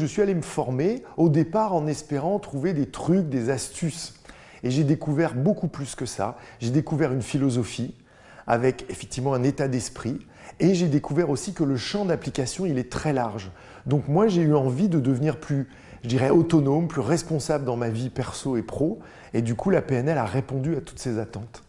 Je suis allé me former au départ en espérant trouver des trucs, des astuces. Et j'ai découvert beaucoup plus que ça. J'ai découvert une philosophie avec effectivement un état d'esprit. Et j'ai découvert aussi que le champ d'application, il est très large. Donc moi, j'ai eu envie de devenir plus, je dirais, autonome, plus responsable dans ma vie perso et pro. Et du coup, la PNL a répondu à toutes ces attentes.